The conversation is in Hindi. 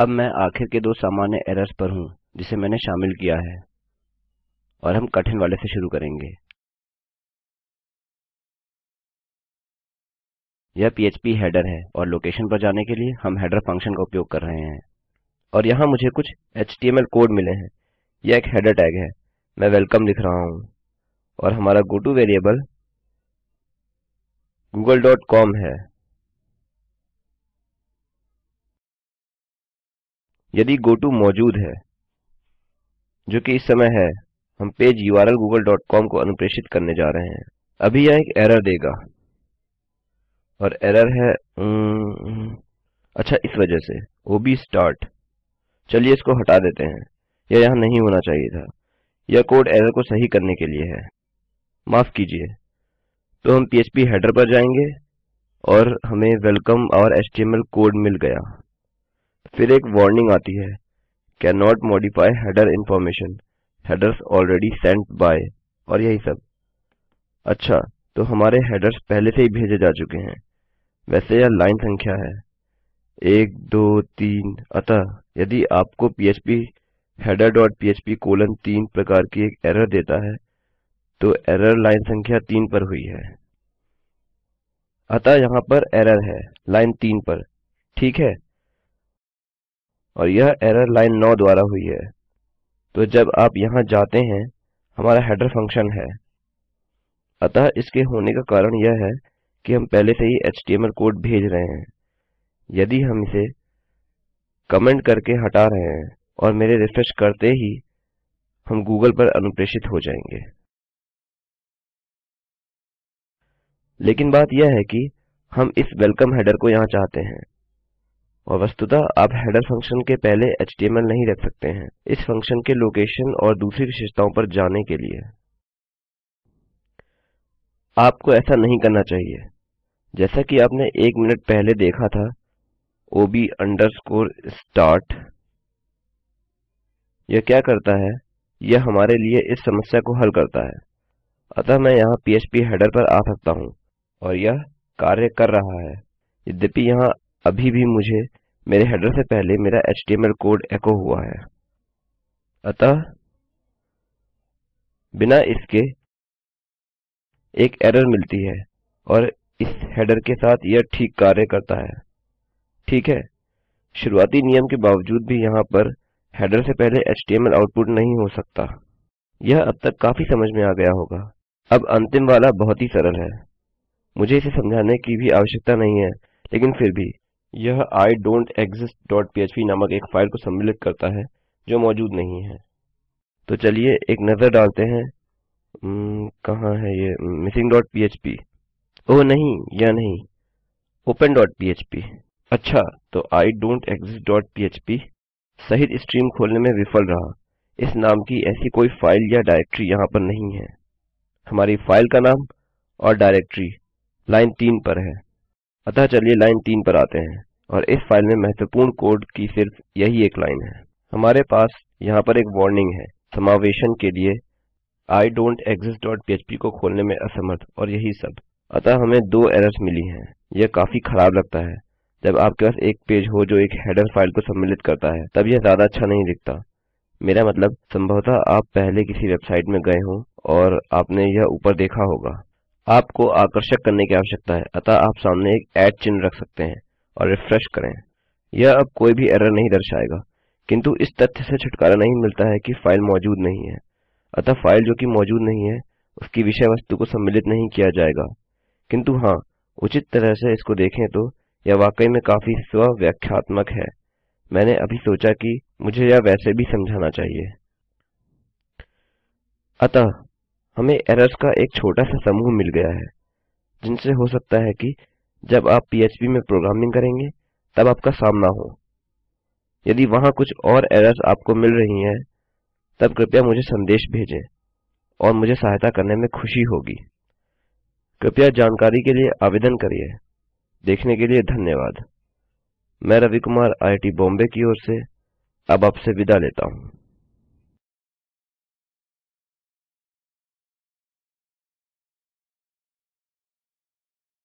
अब मैं आखिर के दो सामान्य एरर्स पर हूँ, जिसे मैंने शामिल किया है, और हम कठिन वाले से शुरू करेंगे। यह पीएचपी हेडर है, और लोकेशन पर जाने के लिए हम हेडर फ़ंक्शन का उपयोग कर रहे हैं। और यहाँ मुझे कुछ एचटीएमएल कोड मिले हैं। यह एक हेडर टैग है। मैं वेलकम लिख रहा हूँ। और हमारा गोटो वेरिएबल कॉम है। यदि गोटो मौजूद है जो कि इस समय है हम पेज URL google.com को अनुप्रेषित करने जा रहे हैं। अभी यह एक एरर देगा। और एरर है उम, अच्छा इस वजह से। ओब स्टार्ट चलिए इसको हटा देते हैं। यह यहाँ नहीं होना चाहिए था। यह कोड एरर को सही करने के लिए है। माफ़ कीजिए। तो हम पीएचपी हेडर पर जाएँगे और हमें वेलकम और एचटीएमएल कोड मिल गया। फिर एक वार्निंग आती है। Can not modify header information headers already sent by और यही सब। अच्छा तो हमारे हेडर्स पहले से ही भेजे जा चुके हैं। वैसे यह लाइन संख्या है। एक, दो, तीन। अतः, यदि आपको PHP header dot PHP colon तीन प्रकार की एक एरर देता है तो एरर लाइन संख्या तीन पर हुई है। अतः यहाँ पर एरर है लाइन तीन पर। ठीक है? और यह एरर लाइन 9 द्वारा हुई है। तो जब आप यहाँ जाते हैं, हमारा हेडर फ़ंक्शन है। अतः इसके होने का कारण यह है कि हम पहले से ही एचटीएमएल कोड भेज रहे हैं। यदि हम इसे कमेंट करके हटा रहे हैं और मेरे रिफ्रेश करते ही हम गूगल पर अनुप्रेषित हो जाएँगे। लेकिन बात यह है कि हम इस वेलकम हेडर को यहाँ चाहते हैं। और वस्तुतः आप हेडर फ़ंक्शन के पहले एचटीएमएल नहीं रख सकते हैं, इस फ़ंक्शन के लोकेशन और दूसरी विशेषताओं पर जाने के लिए। आपको ऐसा नहीं करना चाहिए। जैसा कि आपने एक मिनट पहले देखा था ob अंडरस्कोर स्टार्ट। यह क्या करता है? यह हमारे लिए इस समस्या को हल करता है। अतः मैं यहाँ पीएचपी हेडर पर आ सकता हूँ, और यह कार्य कर रहा है। यद्यपि यहाँ अभी भी मुझे मेरे हेडर से पहले मेरा एचटीएमएल कोड एको हुआ है। अतः, बिना इसके एक एरर मिलती है और इस हेडर के साथ यह ठीक कार्य करता है। ठीक है? शुरुआती नियम के बावजूद भी यहाँ पर हेडर से पहले एचटीएमएल आउटपुट नहीं हो सकता। यह अब तक काफ़ी समझ में आ गया होगा। अब अंतिम वाला बहुत ही सरल है। मुझे इसे समझाने की भी आवश्यकता नहीं है, लेकिन फिर भी। यह I don't exist dot PHP नामक एक फ़ाइल को सम्मिलित करता है, जो मौजूद नहीं है। तो चलिए एक नज़र डालते हैं। कहाँ है ये? मिसिंग डॉट पीएचपी ओह, नहीं यह नहीं? ओपन डॉट पीएचपी अच्छा तो I don't exist dot PHP सहित स्ट्रीम खोलने में विफल रहा। इस नाम की ऐसी कोई फ़ाइल या डायरेक्टरी यहाँ पर नहीं है। हमारी फ़ाइल का नाम और डायरेक्टरी लाइन तीन पर है। अतः चलिए लाइन तीन पर आते हैं और इस फ़ाइल में महत्वपूर्ण कोड की सिर्फ़ यही एक लाइन है। हमारे पास यहाँ पर एक वार्निंग है, समावेशन के लिए I don't exist dot PHP को खोलने में असमर्थ और यही सब। अतः हमें दो एरर्स मिली हैं। यह काफ़ी खराब लगता है। जब आपके पास एक पेज हो जो एक हेडर फ़ाइल को सम्मिलित करता है, तब यह ज़्यादा अच्छा नहीं दिखता। मेरा मतलब संभवतः आप पहले किसी वेबसाइट में गए हों और आपने यह ऊपर देखा होगा। आपको आकर्षक करने की आवश्यकता है। अतः आप सामने एक ऐड चिन्ह रख सकते हैं और रिफ्रेश करें। यह अब कोई भी एरर नहीं दर्शाएगा, किंतु इस तथ्य से छुटकारा नहीं मिलता है कि फ़ाइल मौजूद नहीं है। अतः फ़ाइल जो कि मौजूद नहीं है, उसकी विषय वस्तु को सम्मिलित नहीं किया जाएगा। किंतु हाँ उचित तरह से इसको देखें तो यह वाकई में काफ़ी स्वव्याख्यात्मक है। मैंने अभी सोचा कि मुझे यह वैसे भी समझाना चाहिए। अतः हमें एरर्स का एक छोटा सा समूह मिल गया है, जिनसे हो सकता है कि जब आप पीएचपी में प्रोग्रामिंग करेंगे, तब आपका सामना हो। यदि वहाँ कुछ और एरर्स आपको मिल रही हैं, तब कृपया मुझे संदेश भेजें और मुझे सहायता करने में खुशी होगी। कृपया जानकारी के लिए आवेदन करिए। देखने के लिए धन्यवाद। मैं रवि कुमार आईटी बॉम्बे की ओर से अब आपसे विदा लेता हूँ।